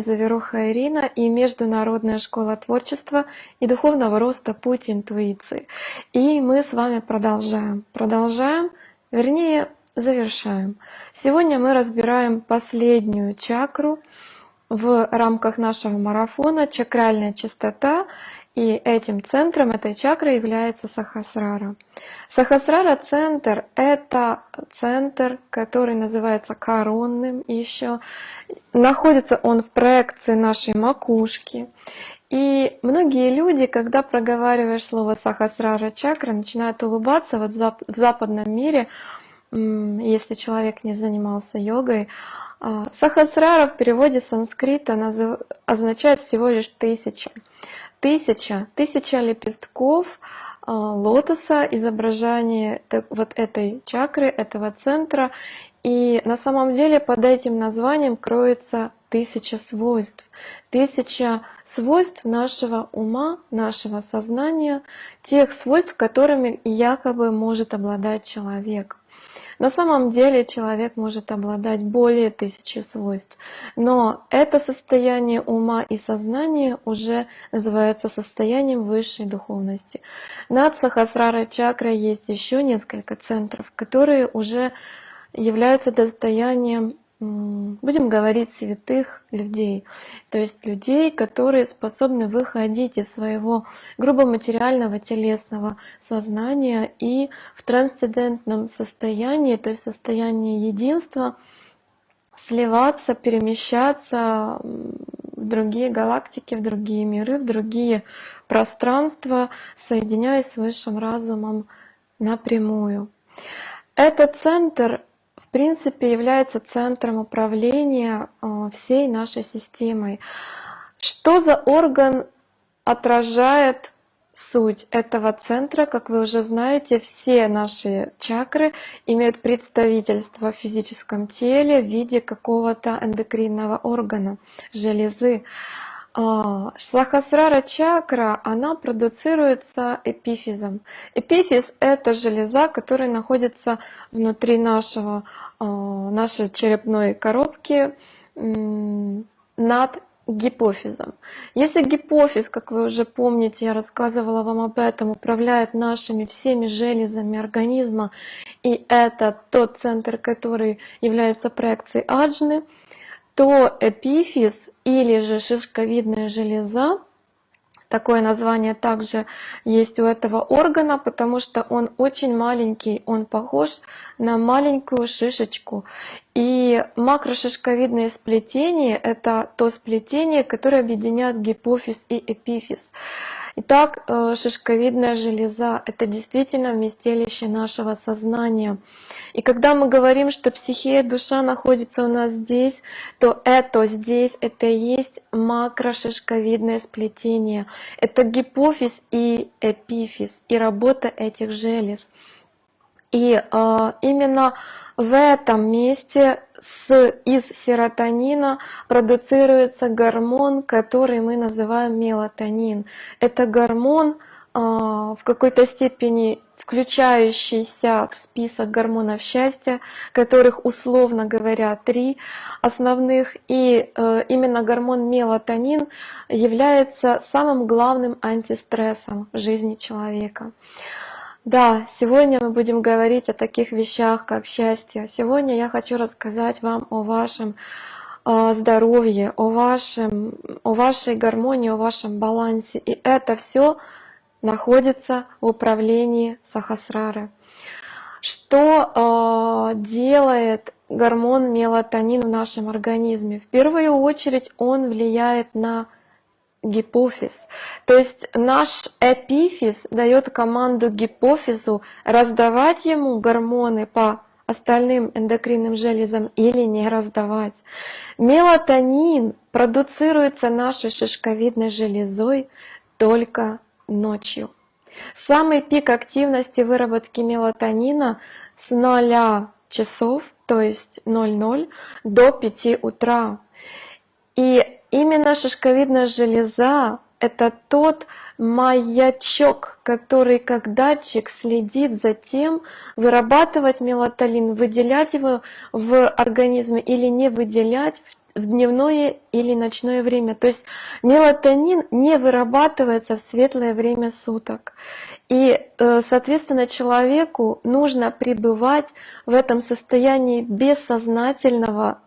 Заверуха Ирина и Международная школа творчества и духовного роста «Путь интуиции». И мы с вами продолжаем. Продолжаем, вернее, завершаем. Сегодня мы разбираем последнюю чакру в рамках нашего марафона «Чакральная чистота» И этим центром этой чакры является Сахасрара. Сахасрара центр — это центр, который называется коронным еще. Находится он в проекции нашей макушки. И многие люди, когда проговариваешь слово Сахасрара чакра, начинают улыбаться. Вот в западном мире, если человек не занимался йогой, а, Сахасрара в переводе с санскрита означает всего лишь тысяча тысяча, тысяча лепестков а, лотоса, изображение вот этой чакры, этого центра. И на самом деле под этим названием кроется тысяча свойств. Тысяча свойств нашего ума, нашего сознания, тех свойств, которыми якобы может обладать человек. На самом деле человек может обладать более тысячи свойств, но это состояние ума и сознания уже называется состоянием высшей духовности. Над Сахасрара чакрой есть еще несколько центров, которые уже являются достоянием будем говорить, святых людей. То есть людей, которые способны выходить из своего грубо материального телесного сознания и в трансцендентном состоянии, то есть состоянии единства, сливаться, перемещаться в другие галактики, в другие миры, в другие пространства, соединяясь с высшим разумом напрямую. Этот центр принципе является центром управления э, всей нашей системой. Что за орган отражает суть этого центра? Как вы уже знаете, все наши чакры имеют представительство в физическом теле в виде какого-то эндокринного органа, железы. А, Сахасрара чакра, она продуцируется эпифизом. Эпифиз — это железа, которая находится внутри нашего, а, нашей черепной коробки над гипофизом. Если гипофиз, как вы уже помните, я рассказывала вам об этом, управляет нашими всеми железами организма, и это тот центр, который является проекцией аджны, то эпифиз или же шишковидная железа, такое название также есть у этого органа, потому что он очень маленький, он похож на маленькую шишечку. И макрошишковидное сплетение — это то сплетение, которое объединяет гипофиз и эпифиз. Итак, э, шишковидная железа — это действительно вместилище нашего сознания. И когда мы говорим, что психия, душа находится у нас здесь, то это здесь, это и есть макрошишковидное сплетение. Это гипофиз и эпифиз, и работа этих желез. И э, именно в этом месте с, из серотонина продуцируется гормон, который мы называем мелатонин. Это гормон э, в какой-то степени включающийся в список гормонов счастья, которых условно говоря три основных. И э, именно гормон мелатонин является самым главным антистрессом в жизни человека. Да, сегодня мы будем говорить о таких вещах, как счастье. Сегодня я хочу рассказать вам о вашем э, здоровье, о, вашем, о вашей гармонии, о вашем балансе. И это все находится в управлении Сахасрары. Что э, делает гормон мелатонин в нашем организме? В первую очередь он влияет на гипофиз. То есть наш эпифиз дает команду гипофизу раздавать ему гормоны по остальным эндокринным железам или не раздавать. Мелатонин продуцируется нашей шишковидной железой только ночью. Самый пик активности выработки мелатонина с 0 часов, то есть 00, до 5 утра. И Именно шишковидная железа — это тот маячок, который как датчик следит за тем, вырабатывать мелатонин, выделять его в организме или не выделять в дневное или ночное время. То есть мелатонин не вырабатывается в светлое время суток. И, э, соответственно, человеку нужно пребывать в этом состоянии бессознательного,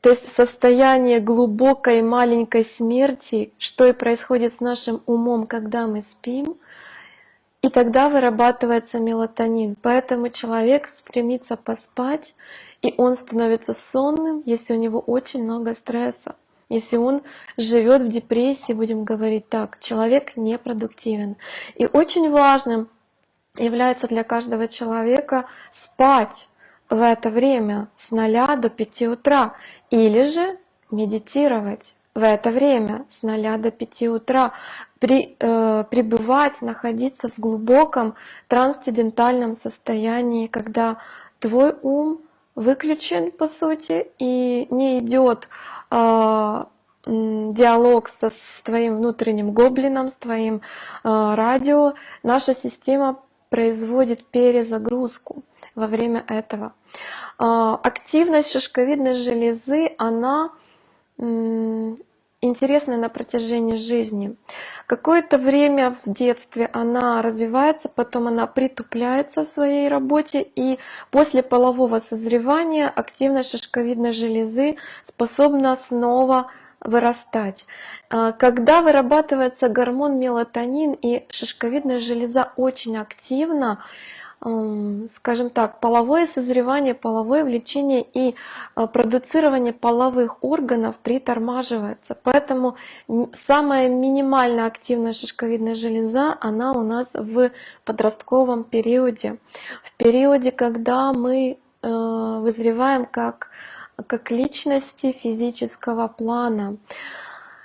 то есть в состоянии глубокой маленькой смерти, что и происходит с нашим умом, когда мы спим, и тогда вырабатывается мелатонин. Поэтому человек стремится поспать, и он становится сонным, если у него очень много стресса. Если он живет в депрессии, будем говорить так, человек непродуктивен. И очень важным является для каждого человека спать в это время с 0 до 5 утра или же медитировать в это время с 0 до 5 утра, при, э, пребывать, находиться в глубоком трансцендентальном состоянии, когда твой ум выключен по сути и не идет э, диалог со, с твоим внутренним гоблином, с твоим э, радио, наша система производит перезагрузку во время этого. Э, активность шишковидной железы, она интересная на протяжении жизни. Какое-то время в детстве она развивается, потом она притупляется в своей работе, и после полового созревания активность шишковидной железы способна снова вырастать. А, когда вырабатывается гормон мелатонин и шишковидная железа очень активна, скажем так, половое созревание, половое влечение и а, продуцирование половых органов притормаживается. Поэтому самая минимально активная шишковидная железа, она у нас в подростковом периоде. В периоде, когда мы э, вызреваем как, как личности физического плана.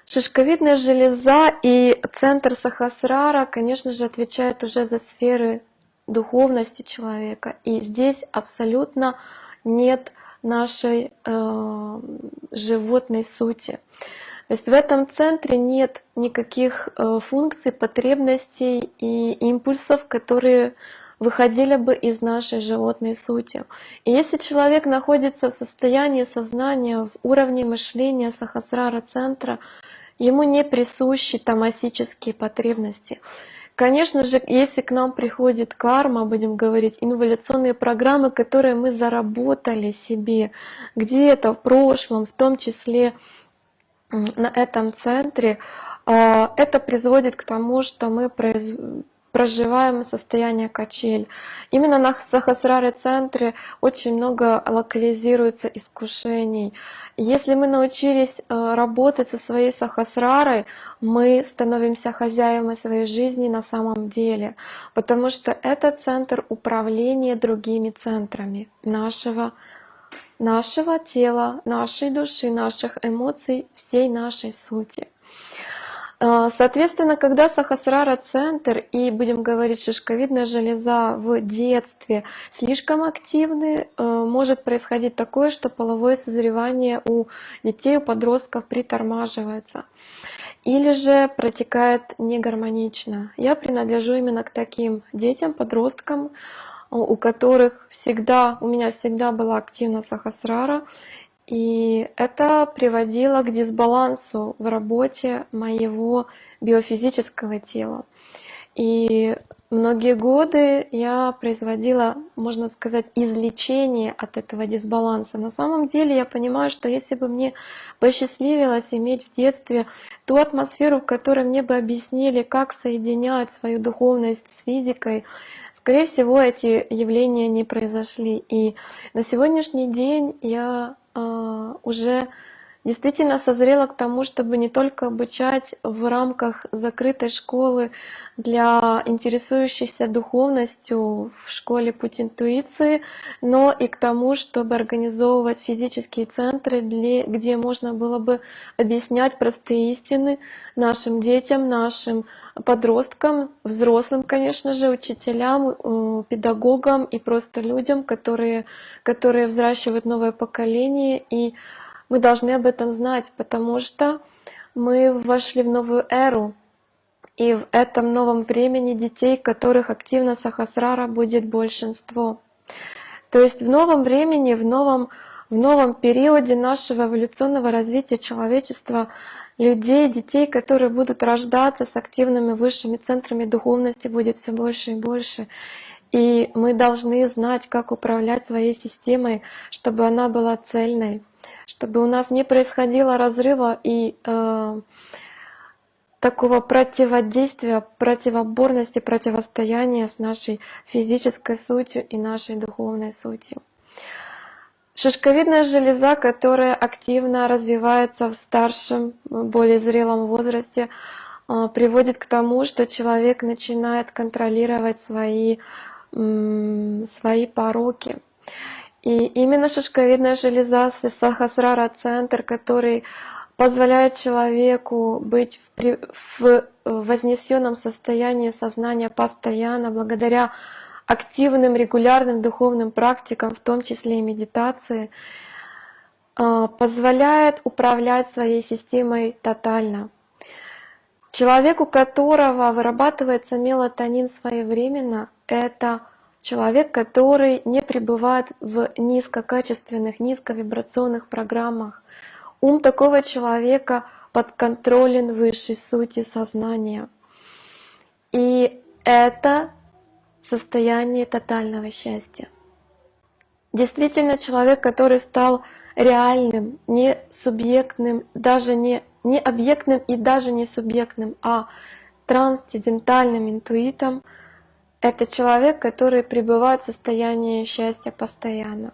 Шишковидная железа и центр Сахасрара, конечно же, отвечают уже за сферы духовности человека. И здесь абсолютно нет нашей э, животной сути. То есть в этом центре нет никаких э, функций, потребностей и импульсов, которые выходили бы из нашей животной сути. И если человек находится в состоянии сознания, в уровне мышления сахасрара центра, ему не присущи тамасические потребности. Конечно же, если к нам приходит карма, будем говорить, инволюционные программы, которые мы заработали себе где-то в прошлом, в том числе на этом центре, а, это приводит к тому, что мы проживаем состояние качель. Именно на Сахасраре центре очень много локализируется искушений. Если мы научились э, работать со своей Сахасрарой, мы становимся хозяевами своей жизни на самом деле, потому что это центр управления другими центрами нашего нашего тела, нашей души, наших эмоций, всей нашей сути. А, соответственно, когда сахасрара-центр и, будем говорить, шишковидная железа в детстве слишком активны, э, может происходить такое, что половое созревание у детей, у подростков притормаживается или же протекает негармонично. Я принадлежу именно к таким детям, подросткам, у которых всегда, у меня всегда была активна сахасрара, и это приводило к дисбалансу в работе моего биофизического тела. И многие годы я производила, можно сказать, излечение от этого дисбаланса. На самом деле я понимаю, что если бы мне посчастливилось иметь в детстве ту атмосферу, в которой мне бы объяснили, как соединять свою духовность с физикой, скорее всего, эти явления не произошли. И на сегодняшний день я уже действительно созрела к тому, чтобы не только обучать в рамках закрытой школы для интересующихся духовностью в школе «Путь интуиции», но и к тому, чтобы организовывать физические центры, где можно было бы объяснять простые истины нашим детям, нашим подросткам, взрослым, конечно же, учителям, э, педагогам и просто людям, которые, которые взращивают новое поколение. И мы должны об этом знать, потому что мы вошли в новую эру. И в этом новом времени детей, которых активно Сахасрара будет большинство. То есть в новом времени, в новом в новом периоде нашего эволюционного развития человечества людей, детей, которые будут рождаться с активными высшими центрами духовности, будет все больше и больше. И мы должны знать, как управлять своей системой, чтобы она была цельной, чтобы у нас не происходило разрыва и э, такого противодействия, противоборности, противостояния с нашей физической сутью и нашей духовной сутью. Шишковидная железа, которая активно развивается в старшем, более зрелом возрасте, а, приводит к тому, что человек начинает контролировать свои, свои пороки. И именно шишковидная железа, сахасрара центр, который позволяет человеку быть в, в вознесенном состоянии сознания постоянно, благодаря активным, регулярным духовным практикам, в том числе и медитации, а, позволяет управлять своей системой тотально. Человек, у которого вырабатывается мелатонин своевременно, это человек, который не пребывает в низкокачественных, низковибрационных программах. Ум такого человека подконтролен высшей сути сознания. И это состояние тотального счастья. Действительно, человек, который стал реальным, не субъектным, даже не, не объектным и даже не субъектным, а трансцендентальным интуитом, это человек, который пребывает в состоянии счастья постоянно.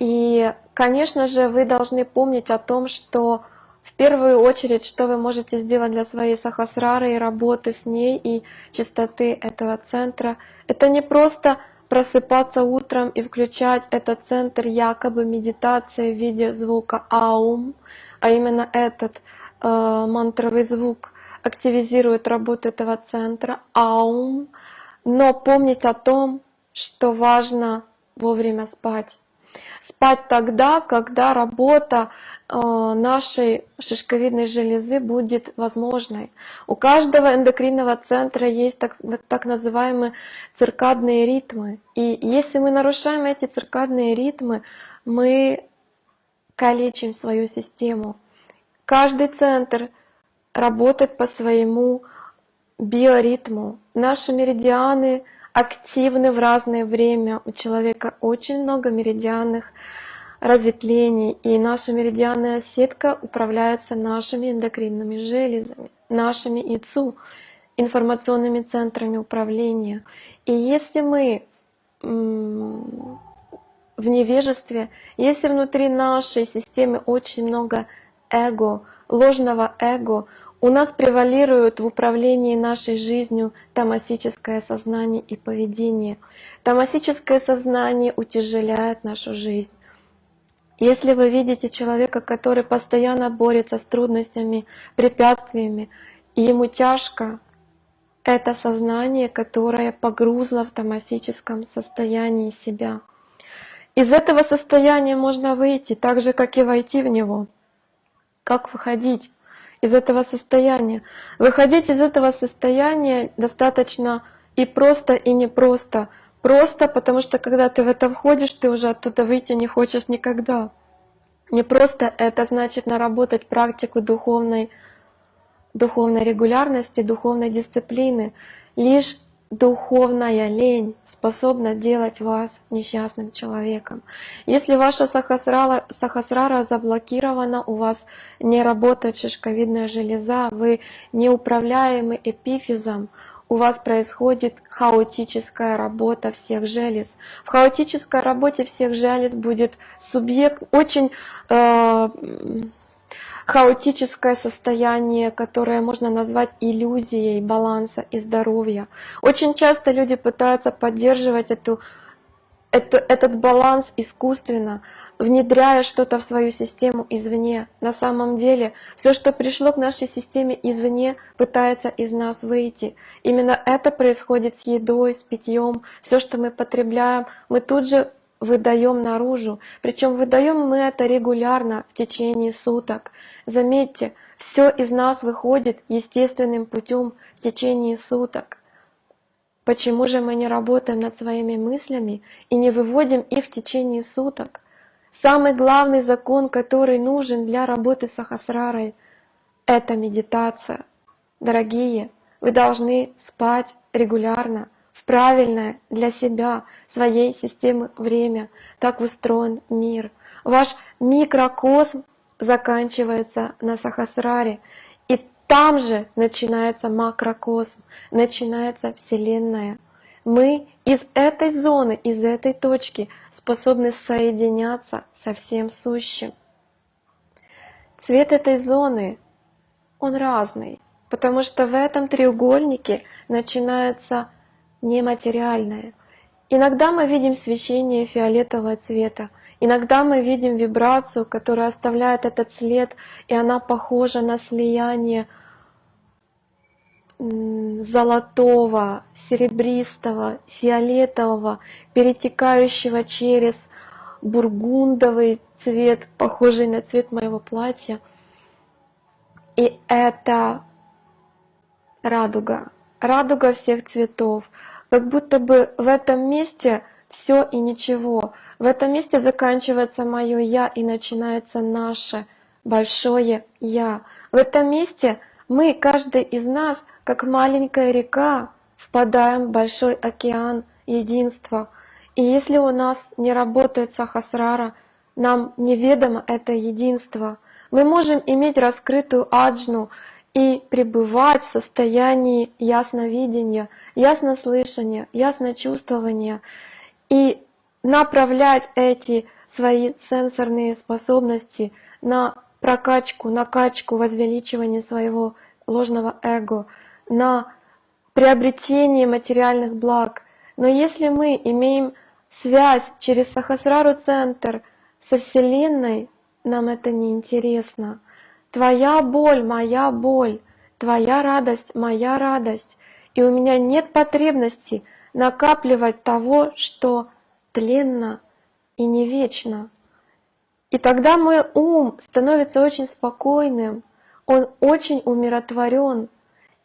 И, конечно же, вы должны помнить о том, что в первую очередь, что вы можете сделать для своей сахасрары и работы с ней и чистоты этого центра, это не просто просыпаться утром и включать этот центр якобы медитации в виде звука аум, а именно этот э, мантровый звук активизирует работу этого центра аум, но помнить о том, что важно вовремя спать. Спать тогда, когда работа э, нашей шишковидной железы будет возможной. У каждого эндокринного центра есть так, так называемые циркадные ритмы. И если мы нарушаем эти циркадные ритмы, мы калечим свою систему. Каждый центр работает по своему биоритму. Наши меридианы — активны в разное время. У человека очень много меридианных разветвлений, и наша меридианная сетка управляется нашими эндокринными железами, нашими ИЦУ, информационными центрами управления. И если мы в невежестве, если внутри нашей системы очень много эго, ложного эго, у нас превалирует в управлении нашей жизнью тамасическое сознание и поведение. Тамасическое сознание утяжеляет нашу жизнь. Если вы видите человека, который постоянно борется с трудностями, препятствиями, и ему тяжко, это сознание, которое погрузло в тамасическом состоянии себя. Из этого состояния можно выйти, так же, как и войти в него. Как выходить? Из этого состояния. Выходить из этого состояния достаточно и просто, и непросто. Просто, потому что когда ты в это входишь, ты уже оттуда выйти не хочешь никогда. Не просто это значит наработать практику духовной, духовной регулярности, духовной дисциплины. Лишь духовная лень способна делать вас несчастным человеком. Если ваша сахасрара, сахасрара заблокирована, у вас не работает шишковидная железа, вы неуправляемы эпифизом, у вас происходит хаотическая работа всех желез. В хаотической работе всех желез будет субъект очень... Э, хаотическое состояние, которое можно назвать иллюзией баланса и здоровья. Очень часто люди пытаются поддерживать эту, эту, этот баланс искусственно, внедряя что-то в свою систему извне. На самом деле, все, что пришло к нашей системе извне, пытается из нас выйти. Именно это происходит с едой, с питьем. Все, что мы потребляем, мы тут же выдаем наружу. Причем выдаем мы это регулярно в течение суток. Заметьте, все из нас выходит естественным путем в течение суток. Почему же мы не работаем над своими мыслями и не выводим их в течение суток? Самый главный закон, который нужен для работы с Ахасрарой, это медитация. Дорогие, вы должны спать регулярно, в правильное для себя, своей системы время. Так устроен мир. Ваш микрокосм заканчивается на Сахасраре. И там же начинается макрокосм, начинается Вселенная. Мы из этой зоны, из этой точки способны соединяться со всем сущим. Цвет этой зоны, он разный, потому что в этом треугольнике начинается нематериальное. Иногда мы видим свечение фиолетового цвета, иногда мы видим вибрацию, которая оставляет этот след, и она похожа на слияние золотого, серебристого, фиолетового, перетекающего через бургундовый цвет, похожий на цвет моего платья. И это радуга, радуга всех цветов. Как будто бы в этом месте все и ничего. В этом месте заканчивается мое «я» и начинается наше большое «я». В этом месте мы, каждый из нас, как маленькая река, впадаем в большой океан единства. И если у нас не работает сахасрара, нам неведомо это единство. Мы можем иметь раскрытую аджну и пребывать в состоянии ясновидения, яснослышания, ясночувствования и направлять эти свои сенсорные способности на прокачку, накачку, возвеличивание своего ложного эго, на приобретение материальных благ. Но если мы имеем связь через Сахасрару Центр со Вселенной, нам это не интересно. Твоя боль, моя боль, твоя радость, моя радость. И у меня нет потребности накапливать того, что тленно и не вечно. И тогда мой ум становится очень спокойным, он очень умиротворен.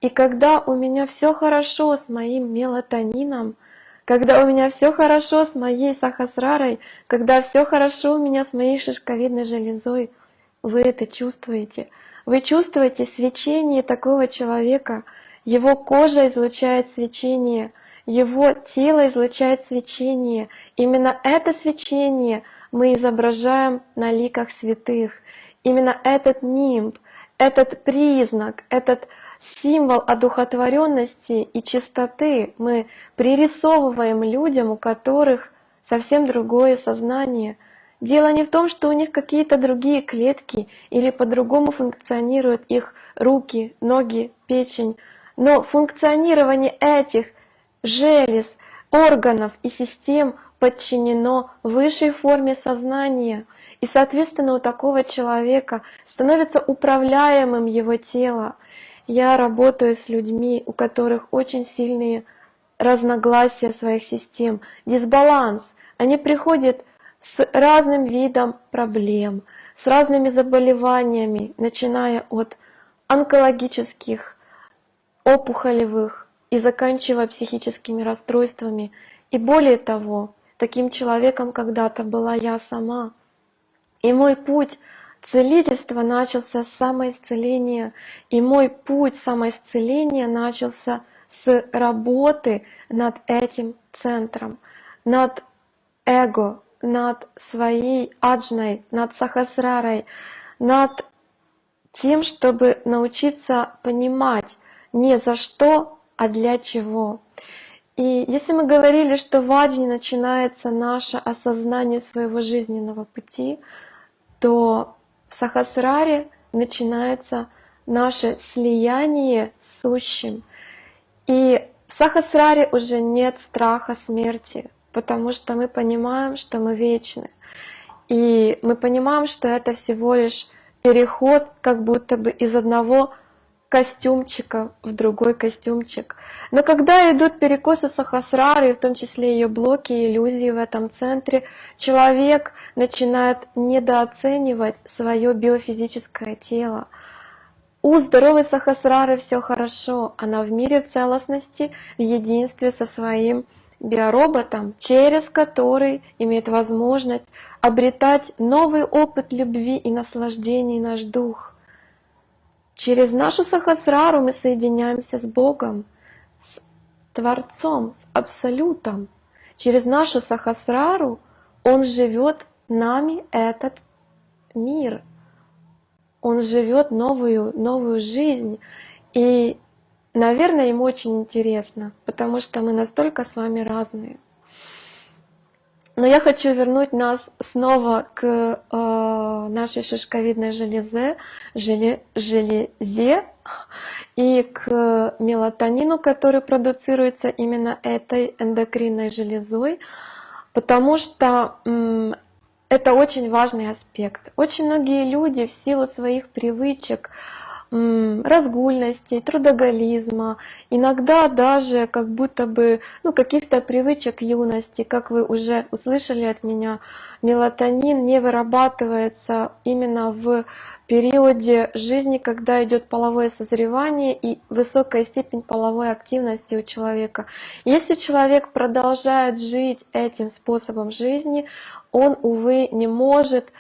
И когда у меня все хорошо с моим мелатонином, когда у меня все хорошо с моей сахасрарой, когда все хорошо у меня с моей шишковидной железой, вы это чувствуете. Вы чувствуете свечение такого человека, его кожа излучает свечение, его тело излучает свечение. Именно это свечение мы изображаем на ликах святых. Именно этот нимб, этот признак, этот символ одухотворенности и чистоты мы пририсовываем людям, у которых совсем другое сознание. Дело не в том, что у них какие-то другие клетки или по-другому функционируют их руки, ноги, печень, но функционирование этих желез, органов и систем подчинено высшей форме сознания, и, соответственно, у такого человека становится управляемым его тело. Я работаю с людьми, у которых очень сильные разногласия своих систем, дисбаланс. Они приходят с разным видом проблем, с разными заболеваниями, начиная от онкологических, опухолевых и заканчивая психическими расстройствами. И более того, таким человеком когда-то была я сама. И мой путь целительства начался с самоисцеления, и мой путь самоисцеления начался с работы над этим центром, над эго, над своей аджной, над сахасрарой, над тем, чтобы научиться понимать не за что, а для чего. И если мы говорили, что в аджне начинается наше осознание своего жизненного пути, то в Сахасраре начинается наше слияние с сущим. И в Сахасраре уже нет страха смерти, потому что мы понимаем, что мы вечны. И мы понимаем, что это всего лишь переход как будто бы из одного костюмчика в другой костюмчик. Но когда идут перекосы сахасрары, в том числе ее блоки и иллюзии в этом центре, человек начинает недооценивать свое биофизическое тело. У здоровой сахасрары все хорошо, она в мире целостности, в единстве со своим биороботом, через который имеет возможность обретать новый опыт любви и наслаждений наш дух. Через нашу сахасрару мы соединяемся с Богом, с Творцом, с Абсолютом. Через нашу сахасрару Он живет нами этот мир. Он живет новую, новую жизнь. И Наверное, ему очень интересно, потому что мы настолько с вами разные. Но я хочу вернуть нас снова к э, нашей шишковидной железе, желе, железе и к мелатонину, который продуцируется именно этой эндокринной железой, потому что это очень важный аспект. Очень многие люди в силу своих привычек, разгульности, трудоголизма, иногда даже как будто бы ну, каких-то привычек юности, как вы уже услышали от меня, мелатонин не вырабатывается именно в периоде жизни, когда идет половое созревание и высокая степень половой активности у человека. Если человек продолжает жить этим способом жизни, он, увы, не может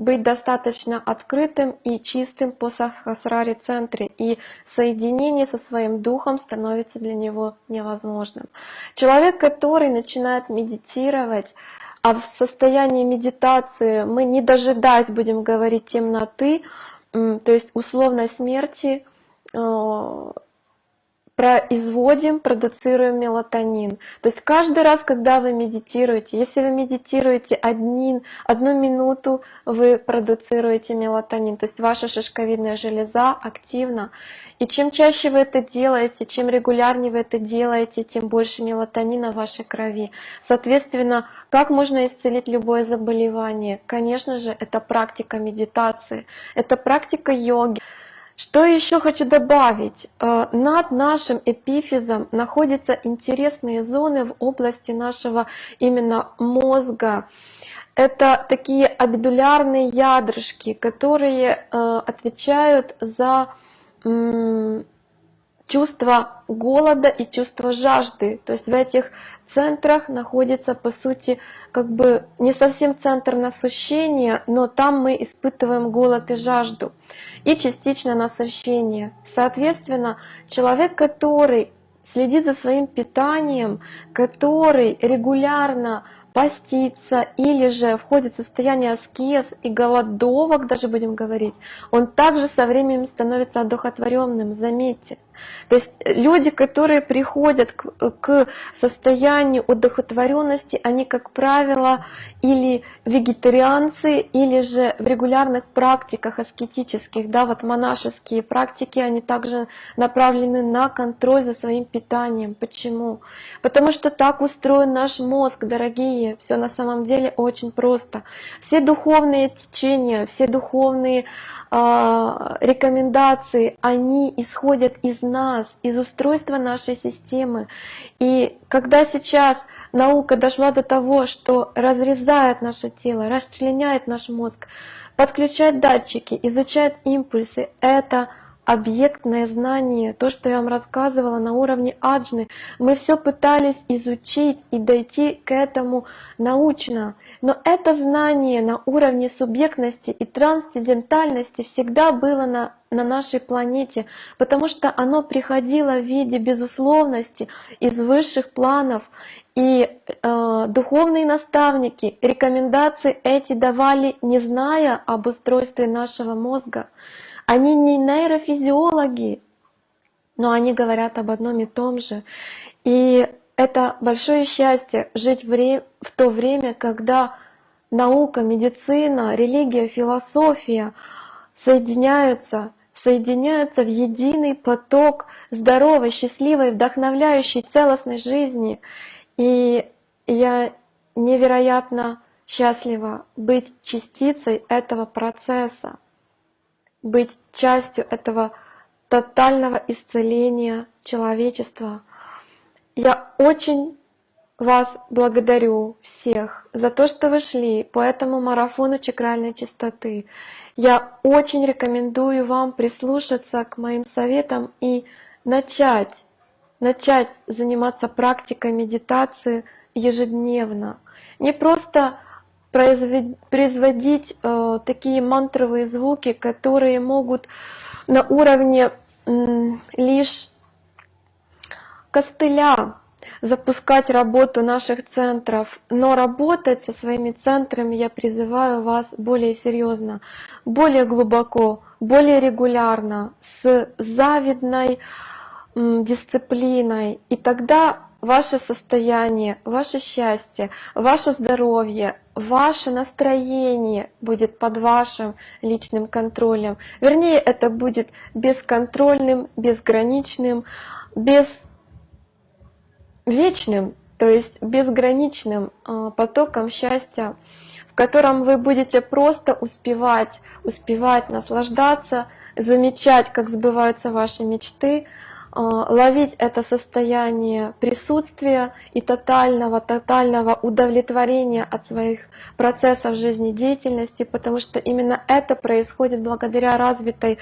быть достаточно открытым и чистым по сахасраре центре, и соединение со своим духом становится для него невозможным. Человек, который начинает медитировать, а в состоянии медитации мы не дожидаясь, будем говорить, темноты, то есть условной смерти, э, производим, продуцируем мелатонин. То есть каждый раз, когда вы медитируете, если вы медитируете один, одну минуту, вы продуцируете мелатонин. То есть ваша шишковидная железа активна. И чем чаще вы это делаете, чем регулярнее вы это делаете, тем больше мелатонина в вашей крови. Соответственно, как можно исцелить любое заболевание? Конечно же, это практика медитации, это практика йоги. Что еще хочу добавить? Э, над нашим эпифизом находятся интересные зоны в области нашего именно мозга. Это такие абидулярные ядрышки, которые э, отвечают за чувство голода и чувство жажды. То есть в этих центрах находится, по сути, как бы не совсем центр насыщения, но там мы испытываем голод и жажду, и частично насыщение. Соответственно, человек, который следит за своим питанием, который регулярно постится или же входит в состояние аскез и голодовок, даже будем говорить, он также со временем становится одухотворенным, заметьте. То есть люди, которые приходят к, к состоянию удохотворенности, они, как правило, или вегетарианцы, или же в регулярных практиках аскетических, да, вот монашеские практики, они также направлены на контроль за своим питанием. Почему? Потому что так устроен наш мозг, дорогие. Все на самом деле очень просто. Все духовные течения, все духовные рекомендации, они исходят из нас, из устройства нашей системы. И когда сейчас наука дошла до того, что разрезает наше тело, расчленяет наш мозг, подключает датчики, изучает импульсы, это объектное знание, то, что я вам рассказывала на уровне аджны, мы все пытались изучить и дойти к этому научно. Но это знание на уровне субъектности и трансцендентальности всегда было на, на нашей планете, потому что оно приходило в виде безусловности из высших планов. И э, духовные наставники рекомендации эти давали, не зная об устройстве нашего мозга. Они не нейрофизиологи, но они говорят об одном и том же. И это большое счастье жить в, то время, когда наука, медицина, религия, философия соединяются, соединяются в единый поток здоровой, счастливой, вдохновляющей, целостной жизни. И я невероятно счастлива быть частицей этого процесса быть частью этого тотального исцеления человечества. Я очень вас благодарю всех за то, что вы шли по этому марафону чакральной чистоты. Я очень рекомендую вам прислушаться к моим советам и начать начать заниматься практикой медитации ежедневно. Не просто производить э, такие мантровые звуки, которые могут на уровне э, лишь костыля запускать работу наших центров, но работать со своими центрами я призываю вас более серьезно, более глубоко, более регулярно, с завидной дисциплиной. И тогда ваше состояние, ваше счастье, ваше здоровье, ваше настроение будет под вашим личным контролем. Вернее, это будет бесконтрольным, безграничным, без вечным, то есть безграничным а, потоком счастья, в котором вы будете просто успевать, успевать наслаждаться, замечать, как сбываются ваши мечты, ловить это состояние присутствия и тотального, тотального удовлетворения от своих процессов жизнедеятельности, потому что именно это происходит благодаря развитой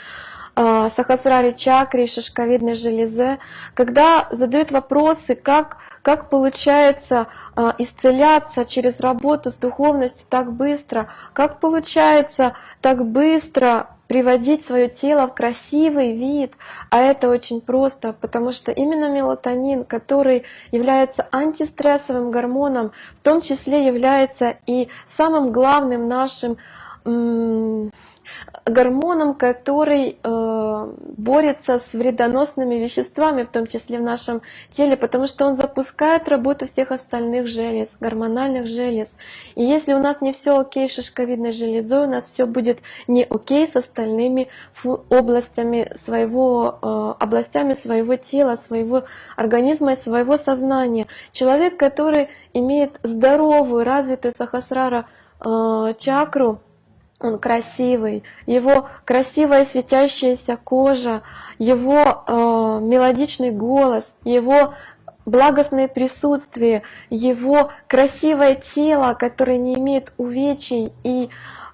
а, сахасрари чакре, шишковидной железе, когда задают вопросы, как, как получается а, исцеляться через работу с духовностью так быстро, как получается так быстро приводить свое тело в красивый вид, а это очень просто, потому что именно мелатонин, который является антистрессовым гормоном, в том числе является и самым главным нашим гормоном, который э, борется с вредоносными веществами, в том числе в нашем теле, потому что он запускает работу всех остальных желез, гормональных желез. И если у нас не все окей с шишковидной железой, у нас все будет не окей с остальными областями своего, э, областями своего тела, своего организма и своего сознания. Человек, который имеет здоровую, развитую сахасрара э, чакру, он красивый, его красивая светящаяся кожа, его э, мелодичный голос, его благостное присутствие, его красивое тело, которое не имеет увечий и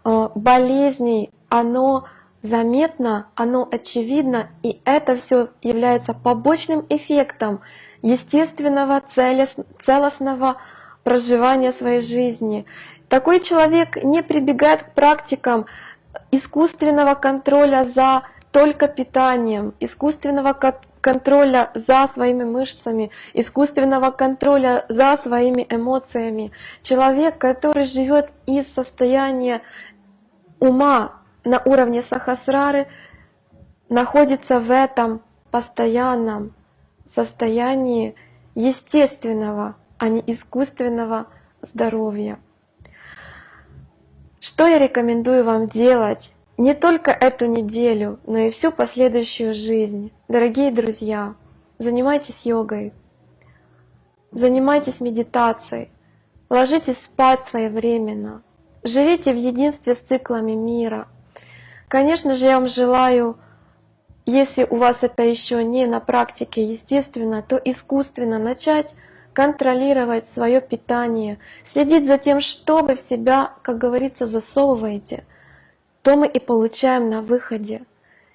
э, болезней, оно заметно, оно очевидно, и это все является побочным эффектом естественного целостного проживания своей жизни. Такой человек не прибегает к практикам искусственного контроля за только питанием, искусственного контроля за своими мышцами, искусственного контроля за своими эмоциями. Человек, который живет из состояния ума на уровне сахасрары, находится в этом постоянном состоянии естественного, а не искусственного здоровья. Что я рекомендую вам делать не только эту неделю, но и всю последующую жизнь? Дорогие друзья, занимайтесь йогой, занимайтесь медитацией, ложитесь спать своевременно, живите в единстве с циклами мира. Конечно же, я вам желаю, если у вас это еще не на практике естественно, то искусственно начать контролировать свое питание, следить за тем, что вы в себя, как говорится, засовываете, то мы и получаем на выходе.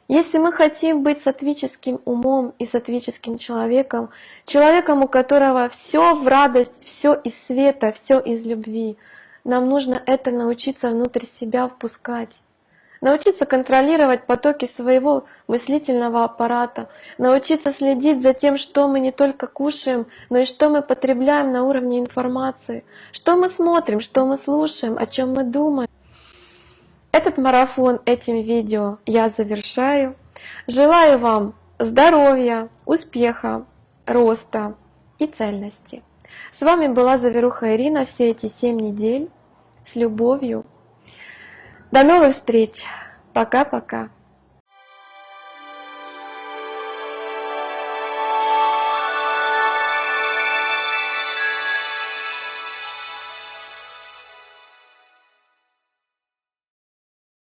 Если мы хотим быть сатвическим умом и сатвическим человеком, человеком, у которого все в радость, все из света, все из любви, нам нужно это научиться внутрь себя впускать научиться контролировать потоки своего мыслительного аппарата, научиться следить за тем, что мы не только кушаем, но и что мы потребляем на уровне информации, что мы смотрим, что мы слушаем, о чем мы думаем. Этот марафон этим видео я завершаю. Желаю вам здоровья, успеха, роста и цельности. С вами была Заверуха Ирина все эти 7 недель. С любовью. До новых встреч! Пока-пока!